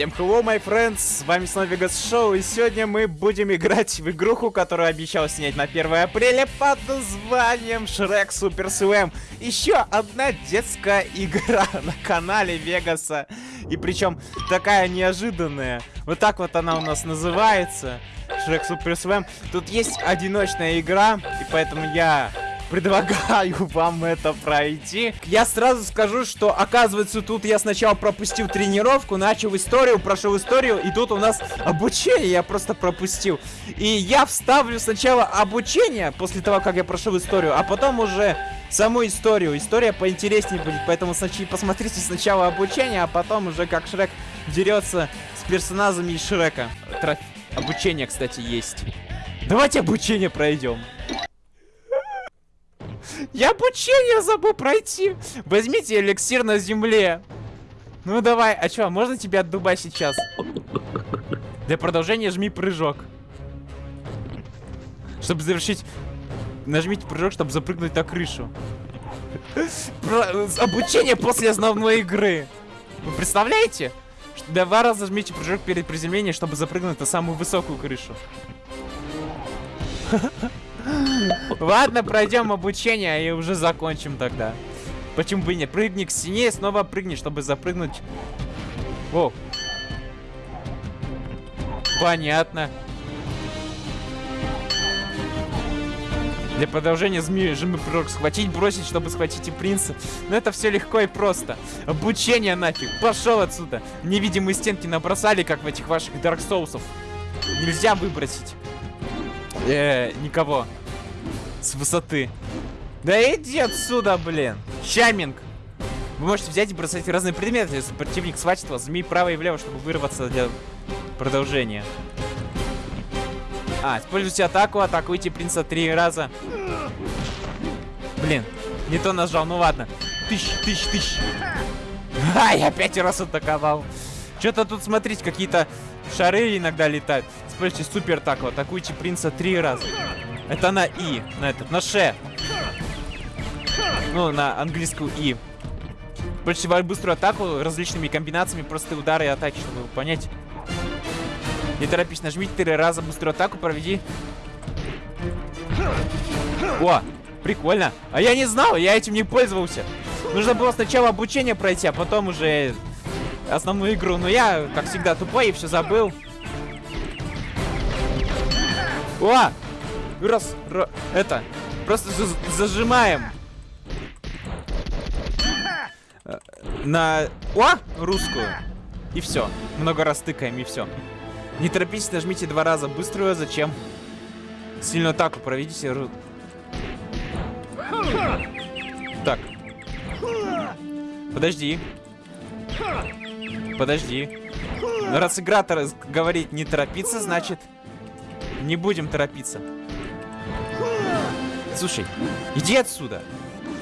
Всем hello, my friends, с вами снова Vegas Show, и сегодня мы будем играть в игруху, которую обещал снять на 1 апреля под названием Shrek Super Slam. Еще одна детская игра на канале Вегаса, и причем такая неожиданная. Вот так вот она у нас называется, Shrek Super Slam. Тут есть одиночная игра, и поэтому я предлагаю вам это пройти. Я сразу скажу, что оказывается тут я сначала пропустил тренировку, начал историю, прошел историю, и тут у нас обучение я просто пропустил. И я вставлю сначала обучение, после того, как я прошел историю, а потом уже саму историю. История поинтереснее будет, поэтому сначала посмотрите сначала обучение, а потом уже как Шрек дерется с персонажами Шрека. Троф... Обучение, кстати, есть. Давайте обучение пройдем. Я обучение забыл пройти. Возьмите эликсир на земле. Ну давай, а чё, можно тебя отдубать сейчас? Для продолжения жми прыжок. Чтобы завершить... Нажмите прыжок, чтобы запрыгнуть на крышу. Про... Обучение после основной игры. Вы представляете? Два раза жмите прыжок перед приземлением, чтобы запрыгнуть на самую высокую крышу. Ладно, пройдем обучение и уже закончим тогда. Почему бы и нет? Прыгни к стене и снова прыгни, чтобы запрыгнуть. О. Понятно. Для продолжения змеи жимы прыжок схватить, бросить, чтобы схватить и принца. Но это все легко и просто. Обучение нафиг. Пошел отсюда. Невидимые стенки набросали, как в этих ваших Dark Souls. Нельзя выбросить. Э, никого. С высоты. Да иди отсюда, блин. Чаминг. Вы можете взять и бросать разные предметы, если противник схватит вас, змей право и влево, чтобы вырваться для продолжения. А, используйте атаку, атакуйте принца три раза. Блин, не то нажал, ну ладно. Тысяч, тысяч, тысяч. А, я пять раз атаковал. Что-то тут, смотрите, какие-то шары иногда летают. Используйте супер атаку, атакуйте принца три раза. Это на И, на этот, на Ше. Ну, на английскую И. Больше быструю атаку различными комбинациями, простые удары и атаки, чтобы понять. Не торопись, нажми три раза быструю атаку, проведи. О, прикольно. А я не знал, я этим не пользовался. Нужно было сначала обучение пройти, а потом уже основную игру. Но я, как всегда, тупой и все забыл. О! Раз, раз, это, просто зажимаем. Э, на, о, русскую. И все. Много раз тыкаем, и все. Не торопитесь, нажмите два раза быструю, зачем? Сильную атаку проведите. Так. Подожди. Подожди. Раз игра говорит не торопиться, значит не будем торопиться. Слушай, иди отсюда.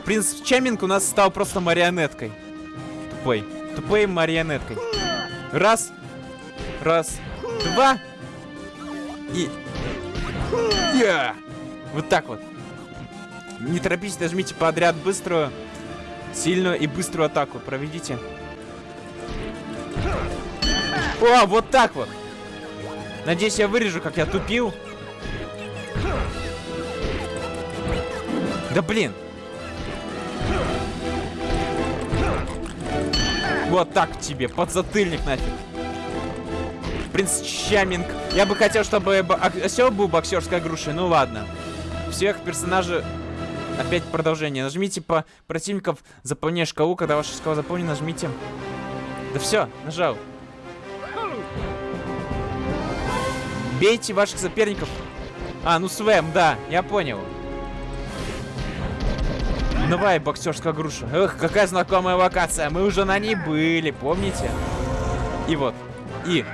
Принц Чаминг у нас стал просто марионеткой. Тупой. Тупой марионеткой. Раз. Раз. Два. И... Yeah. Вот так вот. Не торопитесь, нажмите подряд быструю, сильную и быструю атаку. Проведите. О, вот так вот. Надеюсь, я вырежу, как я тупил. Да блин. Вот так тебе, подзатыльник нафиг. Принц Чаминг. Я бы хотел, чтобы осел был боксерской грушей. Ну ладно. Всех персонажей... Опять продолжение. Нажмите по противников, заполняя шкалу. Когда ваша шкала заполнена, нажмите. Да все, нажал. Бейте ваших соперников. А, ну Свэм, да, я понял. Давай, боксерская груша. Эх, какая знакомая локация. Мы уже на ней были, помните? И вот. И.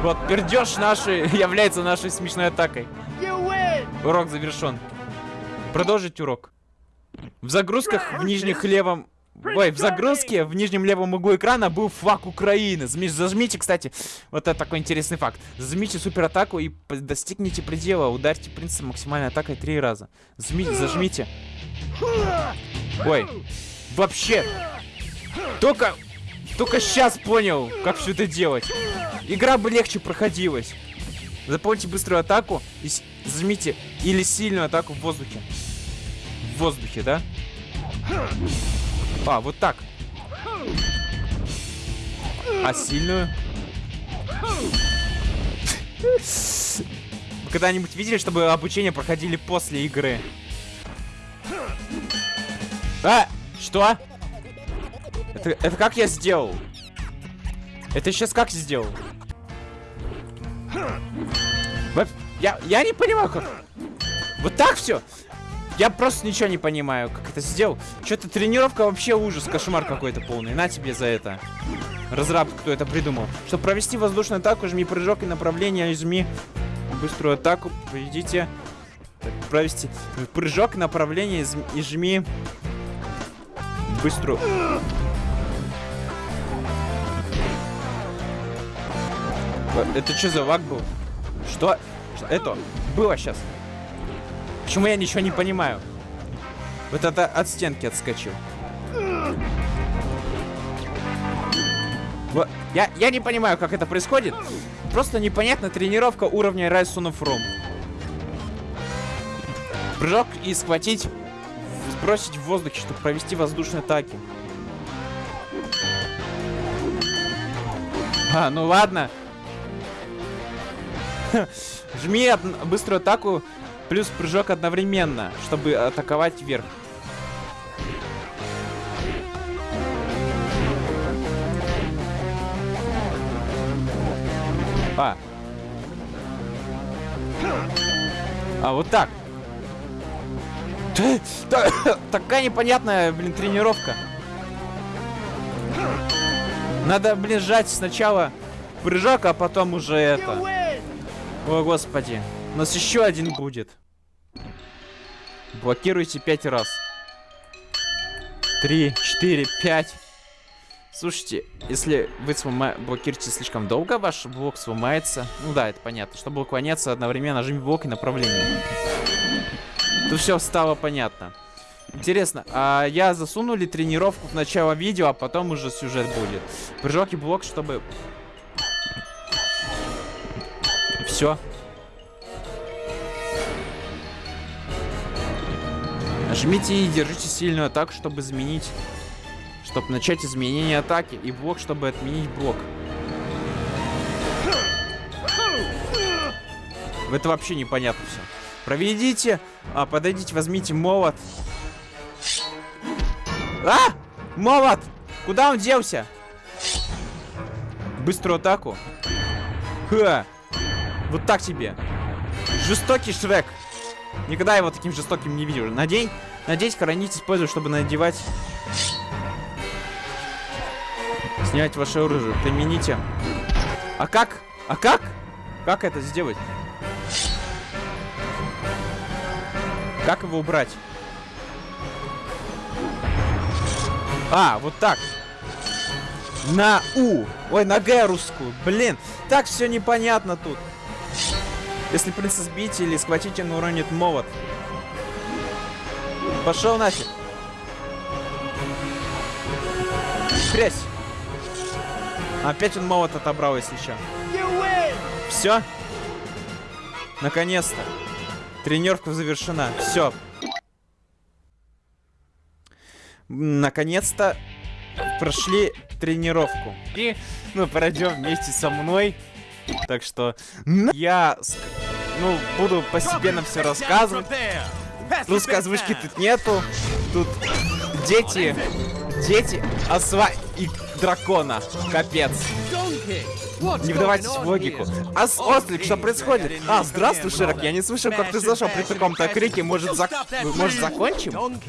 Вот, пердеж нашей является нашей смешной атакой. Урок завершен. Продолжить урок. В загрузках в нижних левом... Ой, в загрузке в нижнем левом углу экрана был флаг Украины. Зажмите, кстати, вот это такой интересный факт. Зажмите суператаку и достигните предела. Ударьте принца максимальной атакой три раза. Зажмите, зажмите. Ой. Вообще. Только Только сейчас понял, как все это делать. Игра бы легче проходилась. Запомните быструю атаку и зажмите или сильную атаку в воздухе. В воздухе, да? А, вот так. А сильную? Вы когда-нибудь видели, чтобы обучение проходили после игры? А! Что? Это, это как я сделал? Это сейчас как сделал? Я, я не понимаю, как... Вот так все? Я просто ничего не понимаю, как это сделал. Что-то тренировка вообще ужас, кошмар какой-то полный. На тебе за это. Разраб, кто это придумал. Чтобы провести воздушную атаку, жми прыжок и направление, жми быструю атаку, поведите. Провести прыжок, направление и жми быструю. Э, Это что за лаг был? Что это было сейчас? Почему я ничего не понимаю? Вот это от стенки отскочил. Во- Я, я не понимаю, как это происходит. Просто непонятна тренировка уровня Rise of Rome. Прыжок и схватить, сбросить в воздухе, чтобы провести воздушные атаки. А, ну ладно. Жми быструю атаку плюс прыжок одновременно, чтобы атаковать вверх. А. А, вот так. Такая непонятная, блин, тренировка. Надо, блин, сжать сначала прыжок, а потом уже это. О, господи. У нас еще один будет. Блокируйте пять раз. Три, четыре, пять. Слушайте, если вы слома... блокируете слишком долго, ваш блок сломается. Ну да, это понятно. Чтобы уклоняться, одновременно нажми блок и направление. Тут все стало понятно. Интересно, а я засуну ли тренировку в начало видео, а потом уже сюжет будет? Прыжок и блок, чтобы... Все. Нажмите и держите сильную атаку, чтобы изменить... Чтобы начать изменение атаки. И блок, чтобы отменить блок. Это вообще непонятно все. Проведите, а, подойдите, возьмите молот. А! Молот! Куда он делся? Быструю атаку. Ха! Вот так тебе. Жестокий Шрек. Никогда его таким жестоким не видел. Надень, надеть, хранить, использовать, чтобы надевать. Снять ваше оружие. Примените. А как? А как? Как это сделать? Как его убрать? А, вот так. На У. Ой, на Г русскую. Блин, так все непонятно тут. Если принца сбить или схватить, он уронит молот. Пошел нафиг. Хрясь. Опять он молот отобрал, если что. Все? Наконец-то. Тренировка завершена. Все. Наконец-то прошли тренировку. И, ну, пройдем вместе со мной. Так что я, ну, буду постепенно все рассказывать. Русской озвучки тут нету. Тут дети, дети, осва и дракона. Капец. Не вдавайтесь в логику. А с Ослик, что происходит? А, здравствуй, Широк, я не слышал, как ты зашел при таком-то крике. Может, зак... Может, закончим?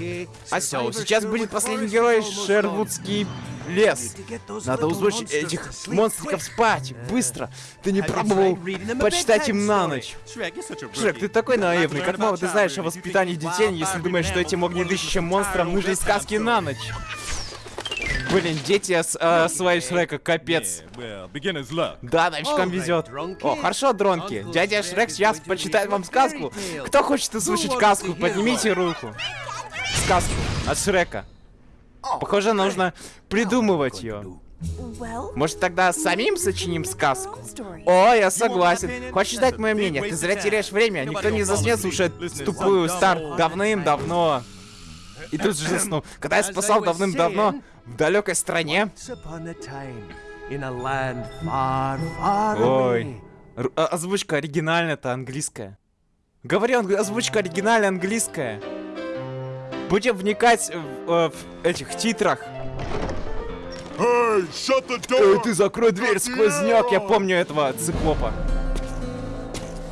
Осел, сейчас будет последний герой Шервудский лес. Надо узвучить этих монстриков спать. Быстро. Ты не пробовал почитать им на ночь. Шрек, ты такой наивный. Как мало ты знаешь о воспитании детей, если думаешь, что этим огнедышащим монстрам нужны сказки на ночь. Блин, дети а, осваивают Шрека, капец. Да, новичкам везет. О, хорошо, дронки. Дядя Шрек сейчас почитает вам сказку. Кто хочет услышать сказку, поднимите руку. Сказку от Шрека. Похоже, нужно придумывать ее. Может тогда самим сочиним сказку? О, я согласен. Хочешь дать мое мнение? Ты зря теряешь время. Никто не заснет слушать тупую стар давным-давно. И тут же заснул. Когда я спасал давным-давно в далекой стране. Ой. Р- а- озвучка оригинальная-то английская. Говорю, анг- озвучка оригинальная английская. Будем вникать в, э, в этих титрах. Эй, ты закрой дверь, сквозняк, я помню этого циклопа.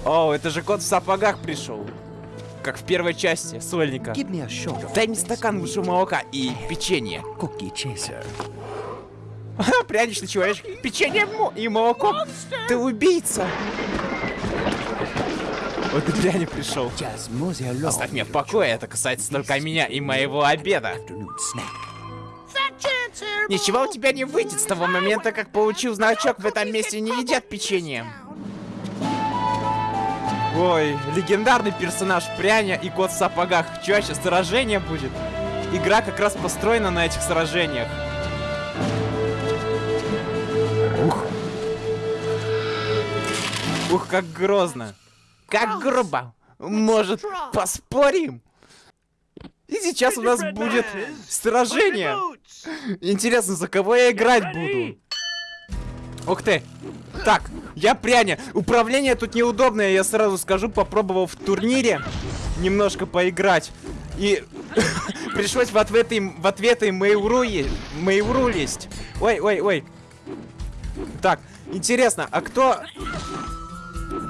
О, это же кот в сапогах пришел. Как в первой части, Сольника. Дай мне стакан высшего молока и печенье. Пряничный человечек. Печенье и молоко. Ты убийца. Вот и пришел. Just mosey along. Оставь меня в покое, это касается только меня и моего обеда. Ничего у тебя не выйдет с того момента, как получил значок в этом месте не едят печенье. Ой, легендарный персонаж Пряня и кот в сапогах. Сейчас сражение будет? Игра как раз построена на этих сражениях. Ух. Ух, как грозно. Как грубо. Может, поспорим? И сейчас у нас будет сражение. Интересно, за кого я играть буду? Ух ты. Так, я пряня. Управление тут неудобное, я сразу скажу, попробовал в турнире немножко поиграть. И пришлось в ответы, в ответы Мейвру, е- Мейвру лезть. Ой, ой, ой. Так, интересно, а кто...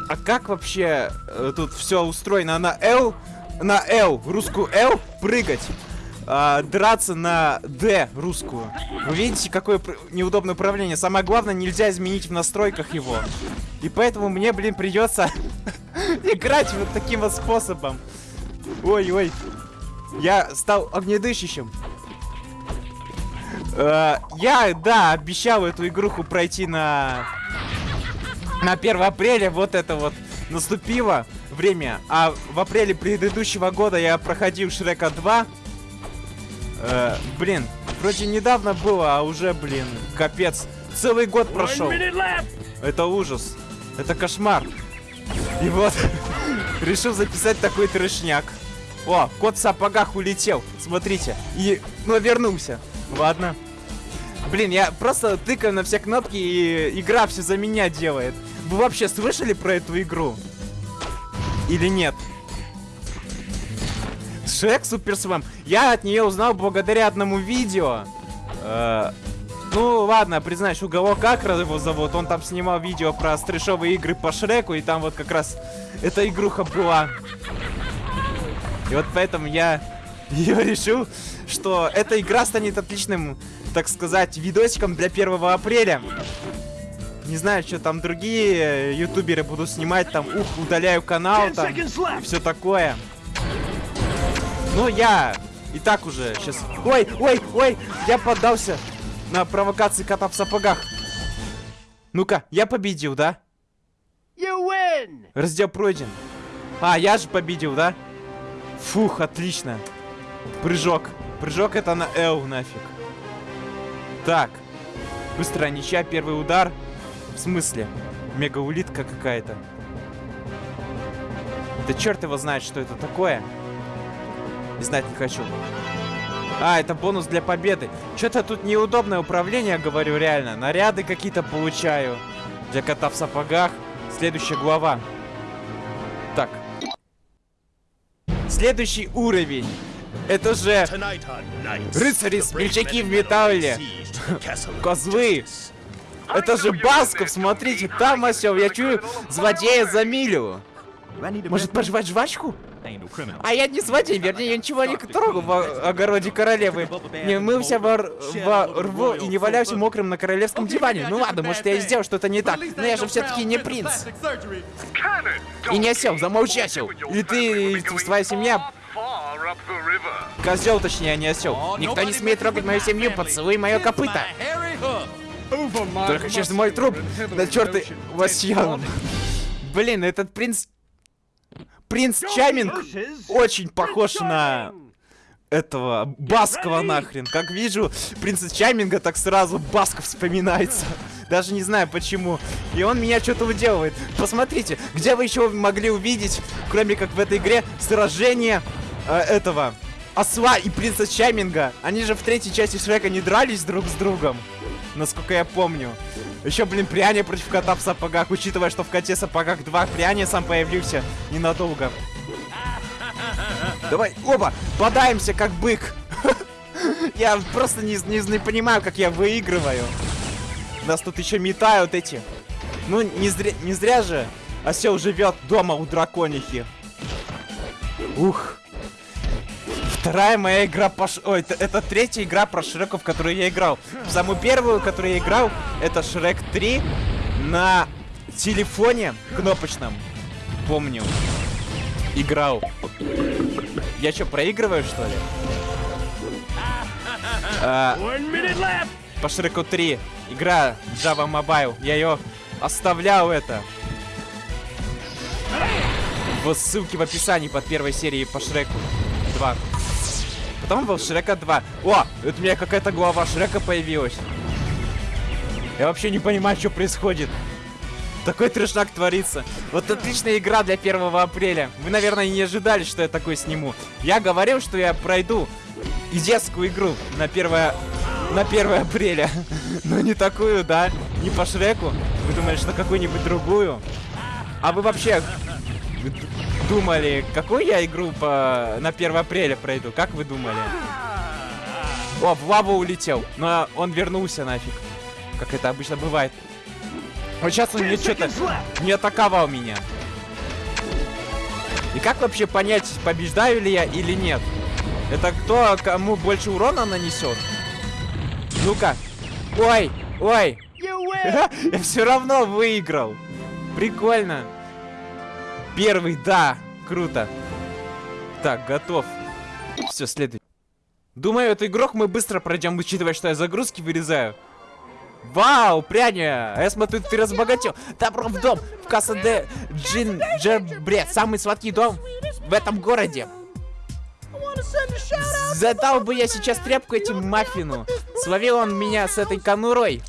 А как вообще э, тут все устроено? На L, на L, русскую L прыгать, а, драться на D, русскую. Вы видите, какое неудобное управление? Самое главное, нельзя изменить в настройках его. И поэтому мне, блин, придется играть вот таким вот способом. Ой-ой. Я стал огнедышащим. Э, я, да, обещал эту игруху пройти на... На 1 апреля вот это вот наступило время. А в апреле предыдущего года я проходил Шрека 2. Э, блин, вроде недавно было, а уже, блин, капец. Целый год прошел. Это ужас. Это кошмар. И вот, решил записать такой трешняк. О, кот в сапогах улетел. Смотрите. И, ну, вернулся. Ладно. Блин, я просто тыкаю на все кнопки, и игра все за меня делает. Вы вообще слышали про эту игру? Или нет? Шрек Супер Свэм. Я от нее узнал благодаря одному видео. Э, ну, ладно, признаюсь, Уголок Акра его зовут. Он там снимал видео про стрешовые игры по Шреку, и там вот как раз эта игруха была. И вот поэтому я ее решил, что эта игра станет отличным, так сказать, видосиком для 1 апреля. Не знаю, что там другие э, ютуберы будут снимать, там, ух, удаляю канал, там, и все такое. Ну, я и так уже сейчас... Ой, ой, ой, я поддался на провокации кота в сапогах. Ну-ка, я победил, да? Раздел пройден. А, я же победил, да? Фух, отлично. Прыжок. Прыжок это на L нафиг. Так. Быстрая ничья, первый удар. В смысле? Мегаулитка какая-то. Да черт его знает, что это такое. И знать не хочу. А, это бонус для победы. Что-то тут неудобное управление, говорю, реально. Наряды какие-то получаю. Для кота в сапогах. Следующая глава. Так. Следующий уровень. Это же Рыцари, смельчаки в металле. козлы. Это же Басков, смотрите, там осел. Я чую злодея за милю. Может пожевать жвачку? А я не злодей, вернее, я ничего не трогал в огороде королевы. Не мылся во, во рву и не валялся мокрым на королевском диване. Ну ладно, может я и сделал что-то не так, но я же все-таки не принц. И не осел, замолчи. Или ты, или твоя семья, козел точнее, а не осел. Никто не смеет трогать мою семью, поцелуй мое копыто. Только через мой труп, да черт ты, восьян. Блин, этот принц... Принц Чаминг очень похож на этого Баскова нахрен. Как вижу принца Чайминга, так сразу Басков вспоминается. Даже не знаю почему. И он меня что-то уделывает. Посмотрите, где вы еще могли увидеть, кроме как в этой игре, сражение э, этого осла и принца Чайминга. Они же в третьей части Шрека не дрались друг с другом. Насколько я помню. Еще, блин, пряня против кота в сапогах, учитывая, что в коте сапогах два пряня сам появился ненадолго. Давай, оба, подаемся как бык. Я просто не, не, не понимаю, как я выигрываю. Нас тут еще метают эти. Ну, не зря, не зря же осел живет дома у драконихи. Ух. Вторая моя игра по... Ш... Ой, это, это третья игра про Шрека, в которую я играл. Самую первую, которую я играл, это Шрек 3 на телефоне кнопочном. Помню. Играл. Я что, проигрываю, что ли? А, по Шреку 3. Игра Java Mobile. Я ее оставлял это. В ссылке в описании под первой серией по Шреку 2. Потом был Шрека 2. О, это у меня какая-то глава Шрека появилась. Я вообще не понимаю, что происходит. Такой трешак творится. Вот отличная игра для 1 апреля. Вы, наверное, не ожидали, что я такой сниму. Я говорил, что я пройду и детскую игру на 1, на 1 апреля. Но не такую, да? Не по Шреку. Вы думали, что какую-нибудь другую? А вы вообще думали, какую я игру по... на 1 апреля пройду? Как вы думали? О, в лаву улетел. Но он вернулся нафиг. Как это обычно бывает. Вот сейчас он мне что-то не атаковал меня. И как вообще понять, побеждаю ли я или нет? Это кто кому больше урона нанесет? Ну-ка. Ой, ой. Я все равно выиграл. Прикольно. Первый, да. Круто. Так, готов. Все, следует. Думаю, эту игрок мы быстро пройдем, учитывая, что я загрузки вырезаю. Вау, пряня! Я смотрю, ты разбогател. Добро в дом, в Касса де Джинджербред. Самый сладкий дом в этом городе. Задал бы я сейчас тряпку этим маффину. Словил он меня с этой конурой.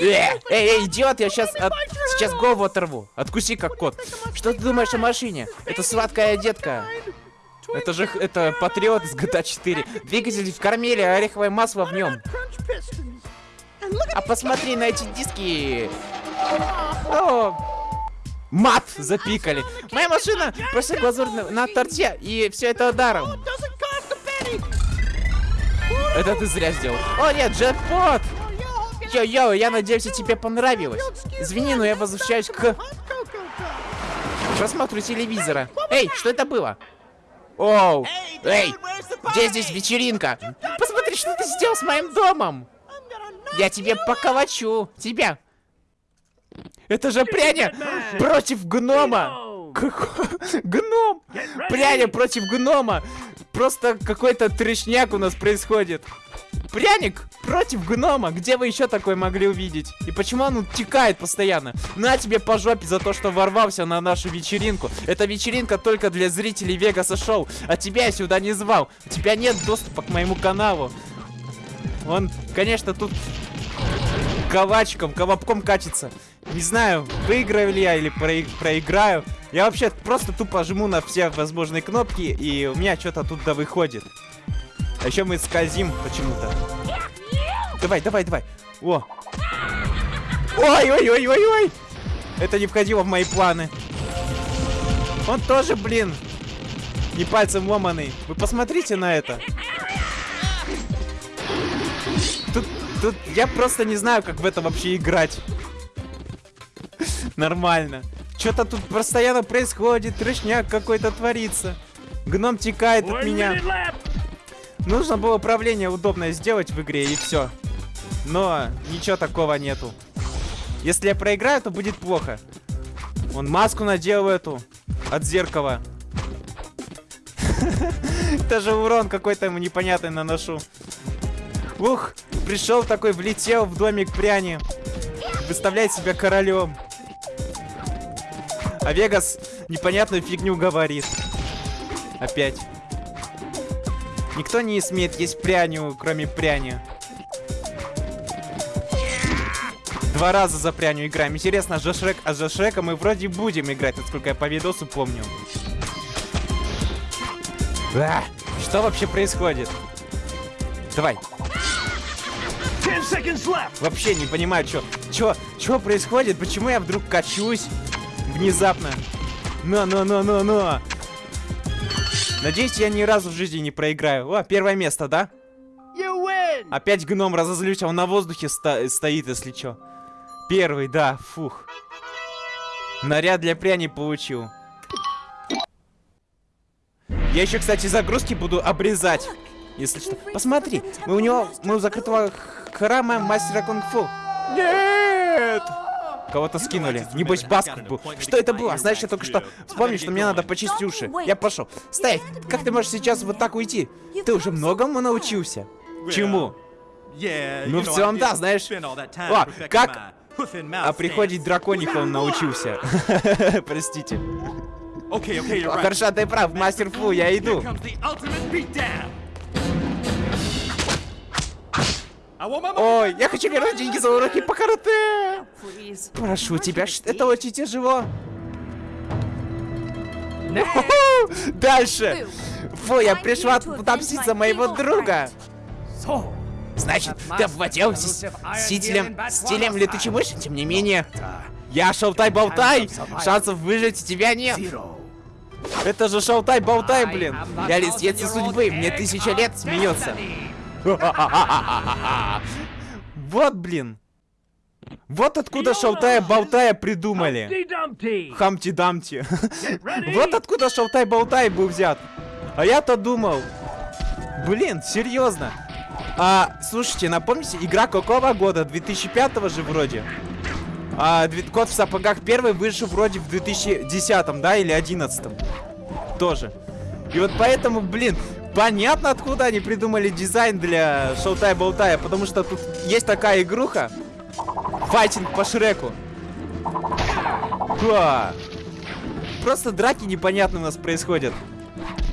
Э, эй, эй, идиот, я сейчас, от, сейчас голову оторву. Откуси как кот. Что ты думаешь о машине? Это сладкая детка. Это же, это патриот из GTA 4. Двигатель в кормиле, ореховое масло в нем. А посмотри на эти диски. О, мат запикали. Моя машина просто глазурь на, на торте, и все это даром. Это ты зря сделал. О нет, джекпот! Йо-йо, я надеюсь, тебе понравилось. Извини, но я возвращаюсь к просмотру телевизора. Эй, что это было? Оу, эй, где здесь вечеринка? Посмотри, что ты сделал с моим домом. Я тебе поколочу. Тебя. Это же пряня против гнома. Гном! Пряня против гнома! Просто какой-то трешняк у нас происходит. Пряник против гнома. Где вы еще такое могли увидеть? И почему он утекает постоянно? На тебе по жопе за то, что ворвался на нашу вечеринку. Эта вечеринка только для зрителей Вегаса Шоу. А тебя я сюда не звал. У тебя нет доступа к моему каналу. Он, конечно, тут ковачком, колобком катится. Не знаю, выиграю ли я или проиграю. Я вообще просто тупо жму на все возможные кнопки, и у меня что-то тут да выходит. А еще мы скользим почему-то. Давай, давай, давай. О. Ой-ой-ой-ой-ой. Это не входило в мои планы. Он тоже, блин, не пальцем ломаный. Вы посмотрите на это. Тут, тут я просто не знаю, как в это вообще играть. Нормально. Что-то тут постоянно происходит, трешняк какой-то творится. Гном текает от меня. Нужно было управление удобное сделать в игре и все. Но ничего такого нету. Если я проиграю, то будет плохо. Он маску надел эту от зеркала. Даже урон какой-то ему непонятный наношу. Ух, пришел такой, влетел в домик пряни. Выставляет себя королем. А Вегас непонятную фигню говорит. Опять. Никто не смеет есть пряню, кроме пряни. Два раза за пряню играем. Интересно, за Шрек, а за Шрека мы вроде будем играть, насколько я по видосу помню. А, что вообще происходит? Давай. Вообще не понимаю, что, что, что происходит, почему я вдруг качусь внезапно. Но, но, но, но, но. Надеюсь, я ни разу в жизни не проиграю. О, первое место, да? Опять гном разозлюсь, а он на воздухе ста- стоит, если что. Первый, да, фух. Наряд для пряни получил. Я еще, кстати, загрузки буду обрезать. Если что. Посмотри, мы у него, мы у закрытого храма мастера кунг-фу. Нет! Кого-то скинули. Небось, Басков был. Что это было? Знаешь, я только что вспомнил, что мне надо почистить уши. Я пошел. Стоять! Как ты можешь сейчас вот так уйти? Ты уже многому научился. Чему? Ну, в целом, да, знаешь. О, как о приходе дракониха он научился. Простите. Окей, окей, О, Хорошо, ты прав, мастер Фу, я иду. Ой, я хочу вернуть деньги за уроки по карате. Прошу тебя, это очень тяжело. Дальше. Фу, я пришла отомстить за моего друга. Значит, ты обводил с стилем, стилем летучей мыши, тем не менее. Я шалтай-болтай, шансов выжить у тебя нет. Это же шалтай-болтай, блин. Я лисица судьбы, мне тысяча лет смеется. Вот, блин. Вот откуда шалтая-болтая придумали. Хамти-дамти. Вот откуда шалтай-болтай был взят. А я-то думал. Блин, серьезно. А, слушайте, напомните, игра какого года? 2005 же вроде. А, Кот в сапогах первый вышел вроде в 2010, да, или 11 Тоже. И вот поэтому, блин, понятно, откуда они придумали дизайн для Шоутай-Болтая, потому что тут есть такая игруха. Файтинг по Шреку. Ха. Просто драки непонятные у нас происходят.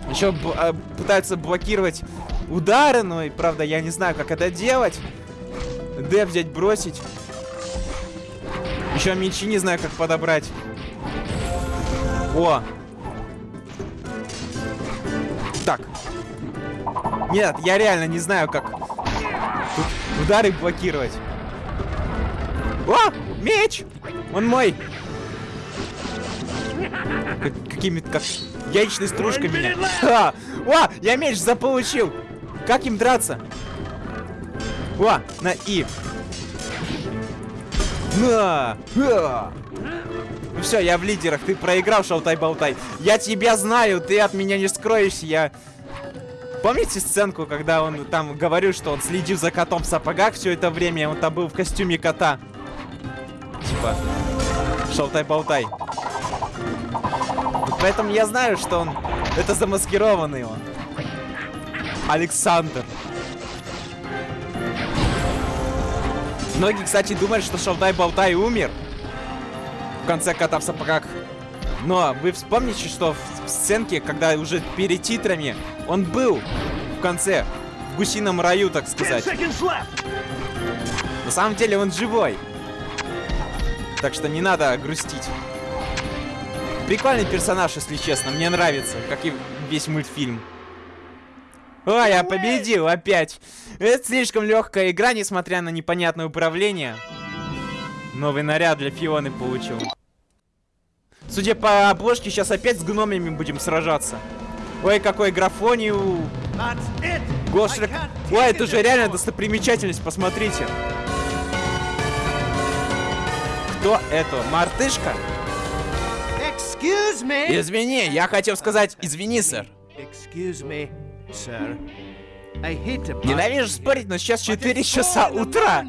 Еще а, пытаются блокировать удары, но, и, правда, я не знаю, как это делать. Д взять, бросить. Еще мечи не знаю, как подобрать. О! Так. Нет, я реально не знаю, как тут удары блокировать. О! Меч! Он мой! Как- какими-то как яичной стружкой меня. Ха! О! Я меч заполучил! Как им драться? О! На И! На! Ха! Ну все, я в лидерах, ты проиграл, шалтай-болтай. Я тебя знаю, ты от меня не скроешься, я... Помните сценку, когда он там говорил, что он следил за котом в сапогах все это время, он там был в костюме кота? Типа, шалтай-болтай. Поэтому я знаю, что он... Это замаскированный он. Александр. Многие, кстати, думают, что Шалтай-Болтай умер. В конце кота в сапогах. Но вы вспомните, что в, сценке, когда уже перед титрами, он был в конце. В гусином раю, так сказать. На самом деле он живой. Так что не надо грустить. Прикольный персонаж, если честно. Мне нравится, как и весь мультфильм. О, я победил опять. Это слишком легкая игра, несмотря на непонятное управление. Новый наряд для Фионы получил. Судя по обложке, сейчас опять с гномами будем сражаться. Ой, какой графонию. Гошрек. Ой, это же реально достопримечательность, посмотрите. Кто это? Мартышка? Извини, я хотел сказать извини, сэр. Me, sir. Ненавижу спорить, но сейчас 4 часа утра.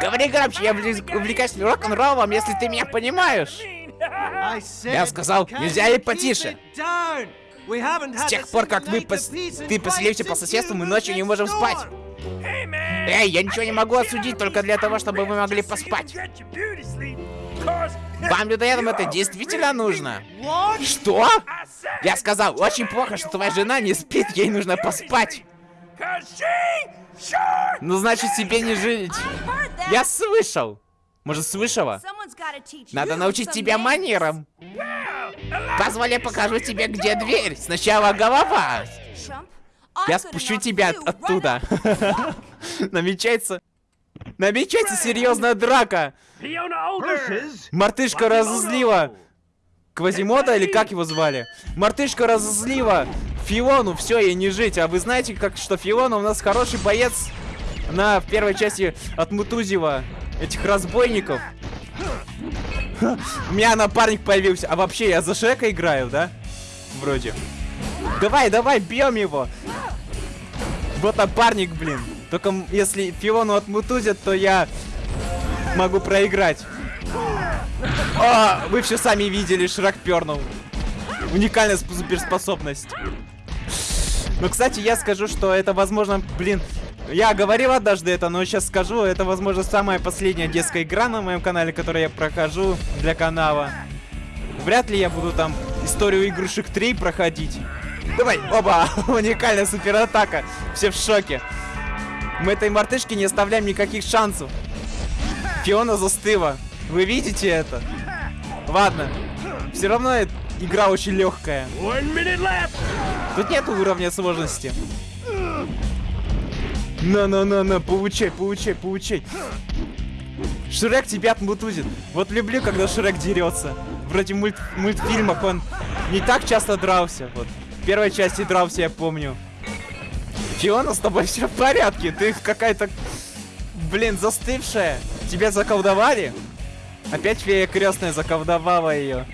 Говори громче, я увлек- увлекаюсь рок-н-роллом, если ты меня понимаешь. Я сказал, нельзя ли потише? С тех пор, как вы пос- ты поселился по соседству, мы ночью не можем спать. Эй, я ничего не могу осудить только для того, чтобы вы могли поспать. Вам, людоедам, это действительно нужно? Что? Я сказал, очень плохо, что твоя жена не спит, ей нужно поспать. Ну, значит, тебе не жить. Я слышал. Может, слышала? Надо научить тебя манерам. Позволь, я покажу тебе, где дверь. Сначала голова. Я спущу тебя от- оттуда. Намечается... Намечается серьезная драка. Мартышка разозлила. Квазимода или как его звали? Мартышка разозлила Фиону, все, ей не жить. А вы знаете, как что Фиона у нас хороший боец на в первой части от Мутузева этих разбойников. У меня напарник появился. А вообще, я за Шрека играю, да? Вроде. Давай, давай, бьем его. Вот напарник, блин. Только если Фиону отмутузят, то я могу проиграть. О, вы все сами видели, Шрек пернул. Уникальная сп- суперспособность. Ну, кстати, я скажу, что это, возможно, блин... Я говорил однажды это, но сейчас скажу, это, возможно, самая последняя детская игра на моем канале, которую я прохожу для канала. Вряд ли я буду там историю игрушек 3 проходить. Давай, оба, уникальная суператака. Все в шоке. Мы этой мартышке не оставляем никаких шансов. Фиона застыла. Вы видите это? Ладно. Все равно игра очень легкая. Тут нет уровня сложности. На-на-на-на, получай, получай, получай. Шрек тебя отмутузит. Вот люблю, когда Шрек дерется. Вроде мульт в мультфильмах он не так часто дрался. Вот. В первой части дрался, я помню. Фиона, с тобой все в порядке. Ты какая-то, блин, застывшая. Тебя заколдовали? Опять фея крестная заколдовала ее.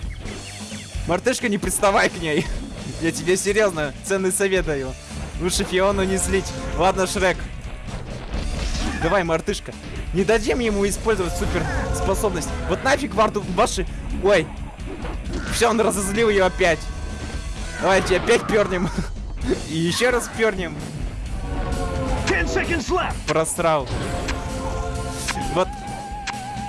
Мартышка, не приставай к ней. Я тебе серьезно ценный совет даю. Лучше Фиону не злить. Ладно, Шрек. Давай, мартышка. Не дадим ему использовать супер способность. Вот нафиг варту ваши... Ой. Все, он разозлил ее опять. Давайте опять пернем. И еще раз пернем. Просрал. Вот.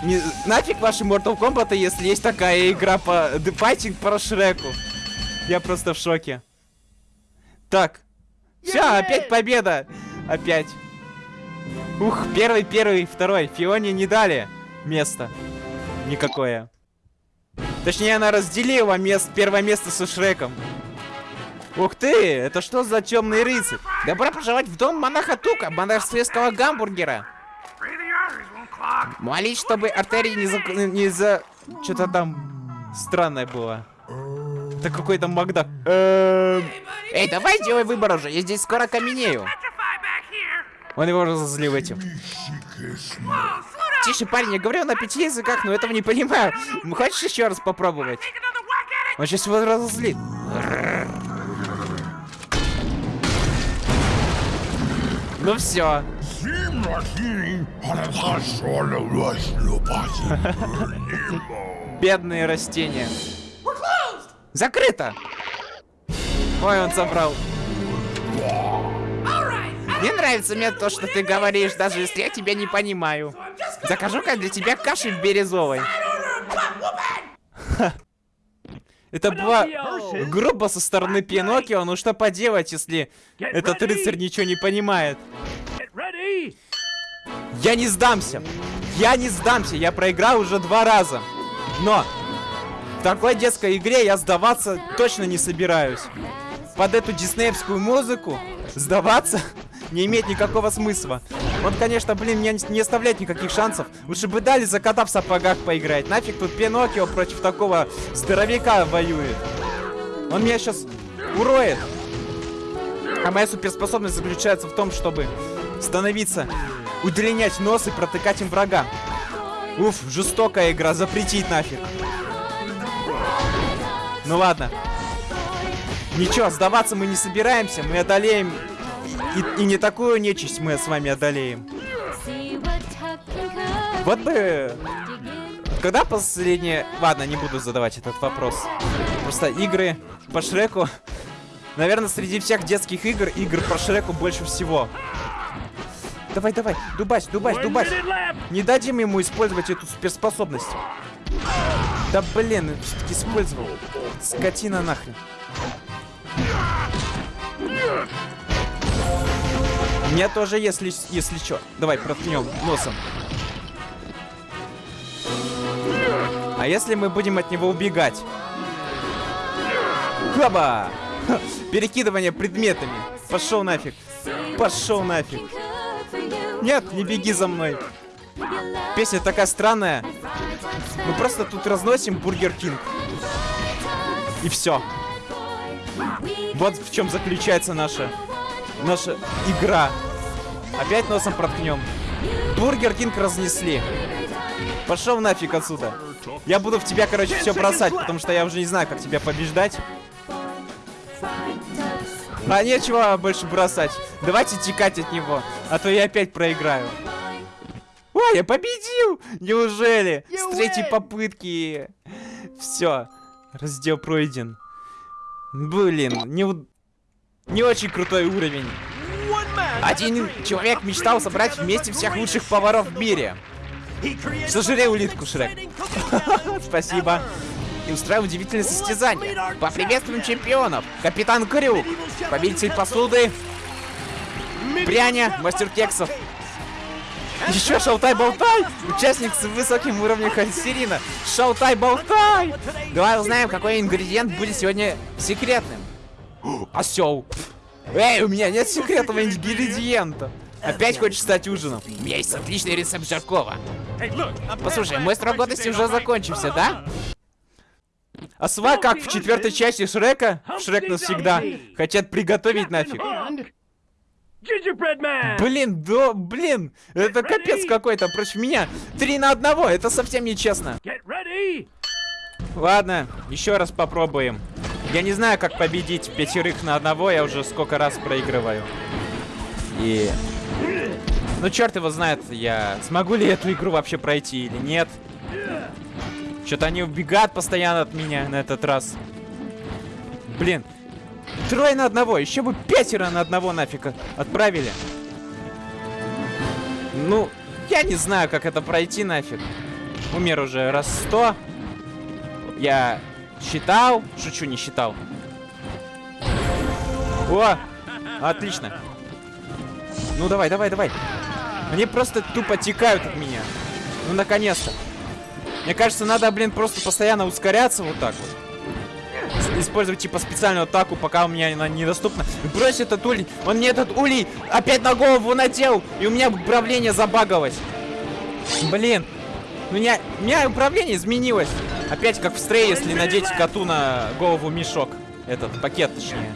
Не, нафиг ваши Mortal Kombat, если есть такая игра по Fighting про Шреку. Я просто в шоке. Так. Все, опять победа. Опять. Ух, первый, первый, второй. Фионе не дали место. Никакое. Точнее, она разделила мест, первое место со Шреком. Ух ты, это что за темный рыцарь? Добро пожаловать в дом монаха Тука, монастырского гамбургера. Молись, чтобы артерии не за... Не за... Что-то там странное было. Это какой-то Макдак. Эм, Эй, давай делай выбор уже, я здесь скоро каменею. Он его разозлил этим. Тише, парень, я говорю на пяти языках, но этого не понимаю. Хочешь еще раз попробовать? Он сейчас его разозлит. Ну все. Бедные растения. Закрыто! Ой, он забрал. Мне нравится мне то, что ты говоришь, даже если я тебя не понимаю. Закажу-ка для тебя каши березовой. Ха. Это была грубо со стороны Пиноккио, ну что поделать, если этот рыцарь ничего не понимает. Я не сдамся. Я не сдамся. Я проиграл уже два раза. Но в такой детской игре я сдаваться точно не собираюсь. Под эту диснеевскую музыку сдаваться не имеет никакого смысла. Он, конечно, блин, мне не оставляет никаких шансов. Лучше бы дали за кота в сапогах поиграть. Нафиг тут Пиноккио против такого здоровяка воюет. Он меня сейчас уроет. А моя суперспособность заключается в том, чтобы становиться, удлинять нос и протыкать им врага. Уф, жестокая игра, запретить нафиг. Ну ладно. Ничего, сдаваться мы не собираемся, мы одолеем. И, и не такую нечисть мы с вами одолеем. Вот бы... Когда последнее... Ладно, не буду задавать этот вопрос. Просто игры по Шреку... Наверное, среди всех детских игр, игр по Шреку больше всего. Давай, давай, дубась, дубась, дубась. Не дадим ему использовать эту суперспособность. Да блин, все-таки использовал. Скотина нахрен. Мне тоже, если, если что. Давай, проткнем носом. А если мы будем от него убегать? Хаба! Ха, Перекидывание предметами. Пошел нафиг. Пошел нафиг. Нет, не беги за мной. Песня такая странная. Мы просто тут разносим Burger King. И все. Вот в чем заключается наша наша игра. Опять носом проткнем. Burger King разнесли. Пошел нафиг отсюда. Я буду в тебя, короче, все бросать, потому что я уже не знаю, как тебя побеждать. А нечего больше бросать. Давайте текать от него, а то я опять проиграю. Ой, я победил! Неужели? С третьей попытки. Все. Раздел пройден. Блин, не, не очень крутой уровень. Один человек мечтал собрать вместе всех лучших поваров в мире. Сожри улитку, Шрек. Спасибо. И устраиваю удивительное состязание. Поприветствуем чемпионов. Капитан Крюк, победитель посуды, Пряня, мастер кексов. Еще шалтай-болтай! Участник с высоким уровнем холестерина. Шалтай-болтай! Давай узнаем, какой ингредиент будет сегодня секретным. Осел. Эй, у меня нет секретного ингредиента. Опять хочешь стать ужином? У меня есть отличный рецепт жаркого. Послушай, мой срок годности уже закончился, да? А сва как в четвертой части Шрека? Шрек навсегда. Хотят приготовить нафиг. Блин, да, блин, это капец какой-то против меня. Три на одного, это совсем нечестно. Ладно, еще раз попробуем. Я не знаю, как победить пятерых на одного, я уже сколько раз проигрываю. И... Ну, черт его знает, я смогу ли эту игру вообще пройти или нет. Что-то они убегают постоянно от меня на этот раз. Блин, трое на одного, еще бы пятеро на одного нафиг отправили. Ну, я не знаю, как это пройти нафиг. Умер уже раз сто. Я считал. Шучу, не считал. О! Отлично. Ну давай, давай, давай. Они просто тупо текают от меня. Ну наконец-то. Мне кажется, надо, блин, просто постоянно ускоряться вот так вот. Использовать типа специальную атаку, пока у меня она недоступна. Брось этот улей. Он мне этот улей опять на голову надел. И у меня управление забагалось. Блин. У меня, у меня управление изменилось. Опять как в стрее, если надеть коту на голову мешок. Этот пакет, точнее.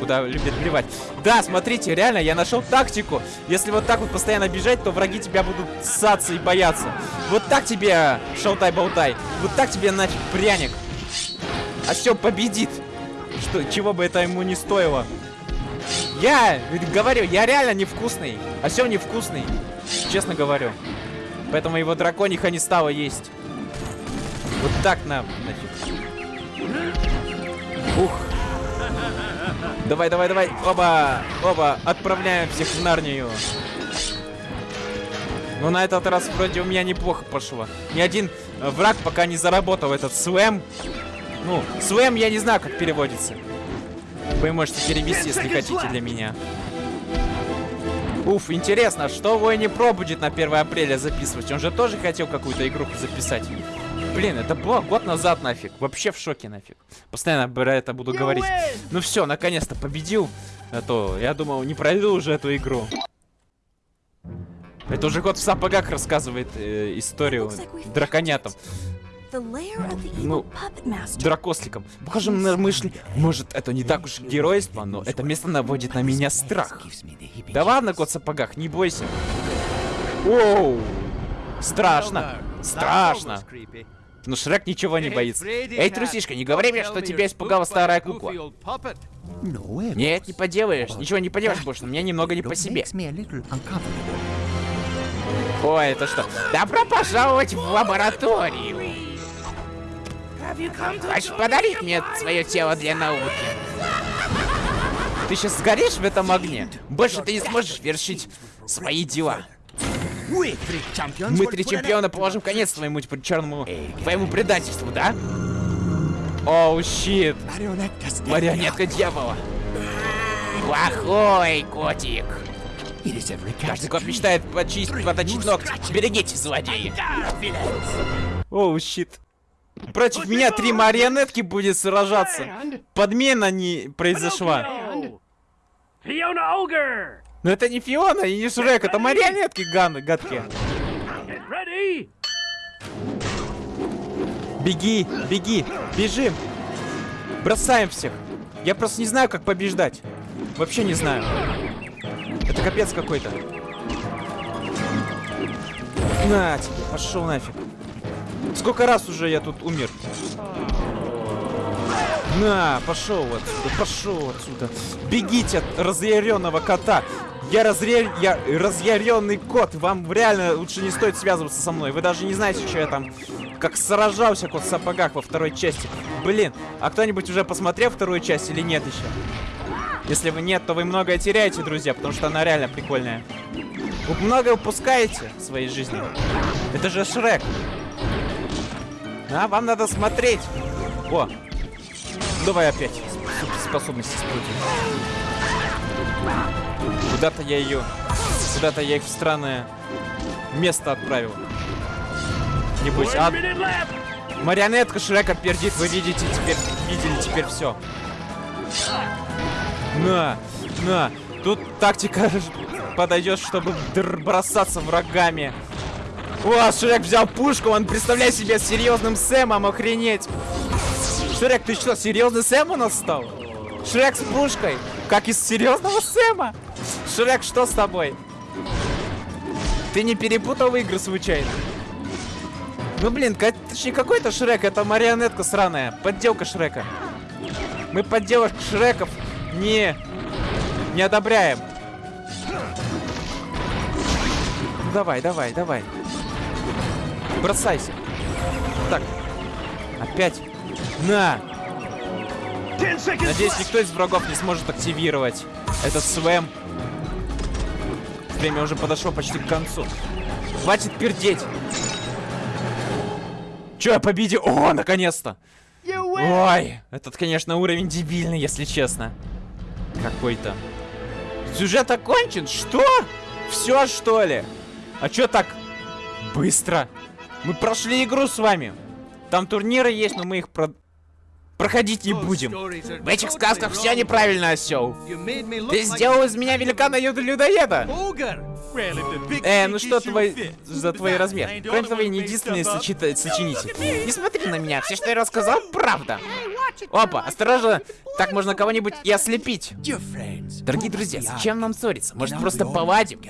Куда любит плевать. Да, смотрите, реально, я нашел тактику. Если вот так вот постоянно бежать, то враги тебя будут ссаться и бояться. Вот так тебе, шалтай-болтай. Вот так тебе нафиг пряник. А все победит. Что, чего бы это ему не стоило. Я ведь говорю, я реально невкусный. А все невкусный. Честно говорю. Поэтому его дракониха не стало есть. Вот так нам, нафиг. Ух. Давай, давай, давай. Оба, оба. Отправляем всех в Нарнию. Ну, на этот раз вроде у меня неплохо пошло. Ни один э, враг пока не заработал этот слэм. Ну, слэм я не знаю, как переводится. Вы можете перевести, если хотите для меня. Уф, интересно, что Войни Про будет на 1 апреля записывать? Он же тоже хотел какую-то игру записать. Блин, это было год назад нафиг. Вообще в шоке нафиг. Постоянно про это буду говорить. Ну все, наконец-то победил. А то я думал, не пройду уже эту игру. Это уже год в сапогах рассказывает э, историю драконятам. Ну, дракосликом. Похоже на мысли. Может, это не так уж геройство, но это место наводит на меня страх. Да ладно, кот в сапогах, не бойся. Оу! Страшно. Страшно. Но Шрек ничего не боится. Эй, трусишка, не говори мне, что тебя испугала старая кукла. Нет, не поделаешь. Ничего не поделаешь больше, но мне немного не по себе. Ой, это что? Добро пожаловать в лабораторию. Хочешь подарить мне свое тело для науки? Ты сейчас сгоришь в этом огне? Больше ты не сможешь вершить свои дела. Мы три чемпиона положим конец твоему типа, черному, твоему предательству, да? Оу, щит. Marionettas Марионетка дьявола. Плохой котик. Каждый кот мечтает почистить, поточить ногти. Берегите, злодеи. Оу, щит. Против меня три марионетки будет сражаться. Подмена не произошла. Fiona Ogre! Но это не Фиона и не Шрек, это марионетки ганы, ready! Беги, беги, бежим. Бросаем всех. Я просто не знаю, как побеждать. Вообще не знаю. Это капец какой-то. На тебе, пошел нафиг. Сколько раз уже я тут умер? На, пошел отсюда, пошел отсюда. Бегите от разъяренного кота. Я, разре... я разъяренный кот. Вам реально лучше не стоит связываться со мной. Вы даже не знаете, что я там как сражался кот в сапогах во второй части. Блин, а кто-нибудь уже посмотрел вторую часть или нет еще? Если вы нет, то вы многое теряете, друзья, потому что она реально прикольная. Вы многое упускаете в своей жизни. Это же Шрек. А, вам надо смотреть. О, давай опять сп- способности используем. Куда-то я ее... Куда-то я их в странное место отправил. Небось, а марионетка Шрека пердит, вы видите теперь, видели теперь все. На, на, тут тактика подойдет, чтобы бросаться врагами. О, Шрек взял пушку, он представляет себе серьезным Сэмом, охренеть. Шрек, ты что, серьезный Сэм у нас стал? Шрек с пушкой, как из серьезного Сэма. Шрек, что с тобой? Ты не перепутал игры случайно? Ну блин, это ж не какой-то Шрек, это марионетка сраная, подделка Шрека. Мы подделок Шреков не, не одобряем. Ну давай, давай, давай. Бросайся. Так. Опять. На. Надеюсь, никто из врагов не сможет активировать этот свэм. Время уже подошло почти к концу. Хватит пердеть. Че, я победил? О, наконец-то! Ой, этот, конечно, уровень дебильный, если честно. Какой-то. Сюжет окончен? Что? Все, что ли? А чё так быстро? Мы прошли игру с вами. Там турниры есть, но мы их про... проходить не будем. В этих сказках все неправильно, осел. Ты сделал из меня великана людоеда. Э, ну что твой за твой размер? Кроме того, я не единственный сочета- сочинитель. Не смотри на меня, все, что я рассказал, правда. Опа, осторожно, так можно кого-нибудь и ослепить. Дорогие друзья, зачем нам ссориться? Может, просто поладим?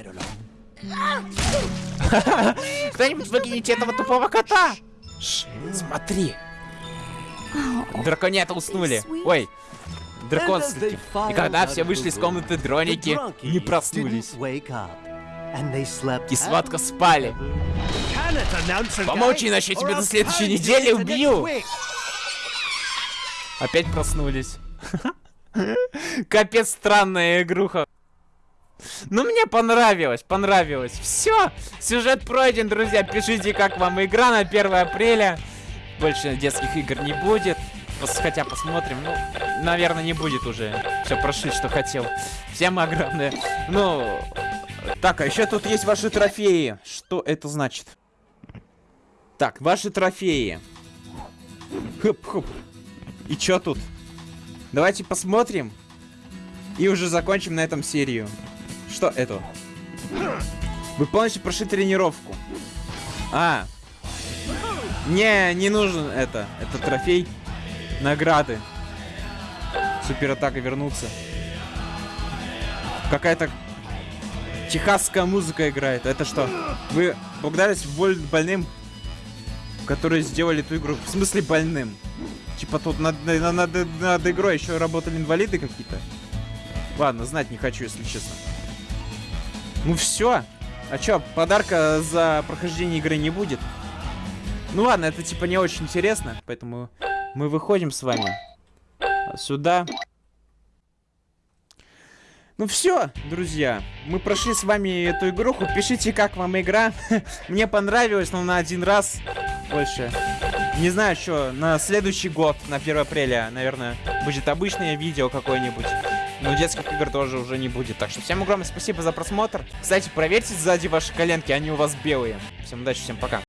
Кто-нибудь выкинете этого тупого кота? Шш, смотри. Драконята уснули. Ой, драконские. И когда все вышли из комнаты, дроники не проснулись. И сладко спали. Помолчи, иначе я тебя до следующей недели убью. Опять проснулись. Капец странная игруха. Ну, мне понравилось, понравилось. Все, сюжет пройден, друзья. Пишите, как вам игра на 1 апреля. Больше детских игр не будет. Хотя посмотрим. Ну, наверное, не будет уже. Все прошли, что хотел. Всем огромное. Ну, так, а еще тут есть ваши трофеи. Что это значит? Так, ваши трофеи. Хоп-хоп. И чё тут? Давайте посмотрим. И уже закончим на этом серию. Что это? Вы полностью прошли тренировку. А. Не, не нужен это. Это трофей. Награды. Суператака вернуться. Какая-то техасская музыка играет. Это что? Вы боль- больным, которые сделали эту игру. В смысле больным? Типа тут над, над, над- над игрой еще работали инвалиды какие-то? Ладно, знать не хочу, если честно. Ну все. А чё, подарка за прохождение игры не будет? Ну ладно, это типа не очень интересно, поэтому мы выходим с вами сюда. Ну все, друзья, мы прошли с вами эту игруху. Пишите, как вам игра. Мне понравилось, но на один раз больше. Не знаю, что на следующий год, на 1 апреля, наверное, будет обычное видео какое-нибудь. Но детских игр тоже уже не будет. Так что всем огромное спасибо за просмотр. Кстати, проверьте сзади ваши коленки, они у вас белые. Всем удачи, всем пока.